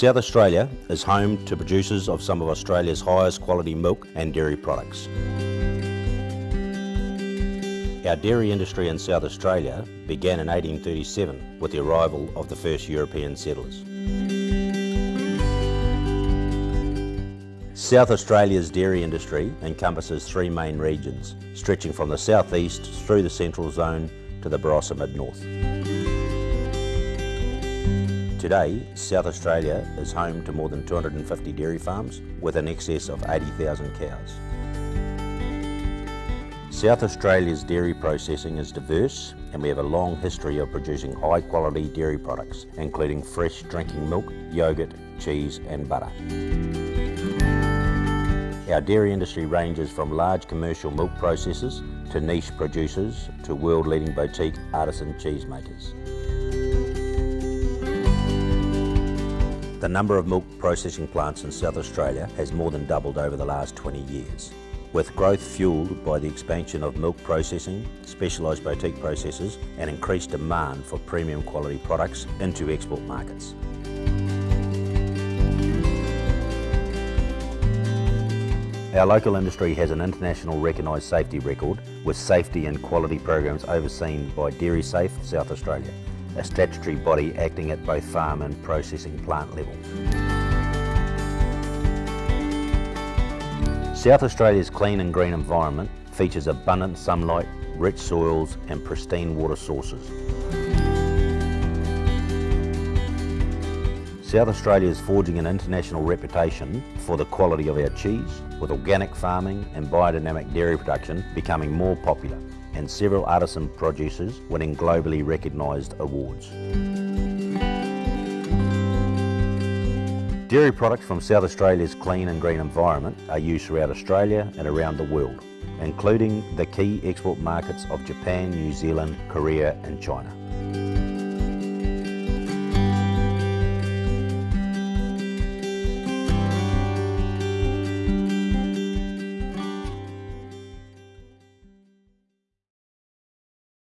South Australia is home to producers of some of Australia's highest quality milk and dairy products. Our dairy industry in South Australia began in 1837 with the arrival of the first European settlers. South Australia's dairy industry encompasses three main regions, stretching from the southeast through the central zone to the Barossa mid-north. Today, South Australia is home to more than 250 dairy farms with an excess of 80,000 cows. South Australia's dairy processing is diverse and we have a long history of producing high quality dairy products including fresh drinking milk, yoghurt, cheese and butter. Our dairy industry ranges from large commercial milk processors to niche producers to world leading boutique artisan cheesemakers. The number of milk processing plants in South Australia has more than doubled over the last 20 years with growth fuelled by the expansion of milk processing, specialised boutique processors and increased demand for premium quality products into export markets. Our local industry has an international recognised safety record with safety and quality programs overseen by Dairy Safe South Australia, a statutory body acting at both farm and processing plant levels. South Australia's clean and green environment features abundant sunlight, rich soils and pristine water sources. South Australia is forging an international reputation for the quality of our cheese, with organic farming and biodynamic dairy production becoming more popular and several artisan producers winning globally recognised awards. Dairy products from South Australia's clean and green environment are used throughout Australia and around the world, including the key export markets of Japan, New Zealand, Korea and China.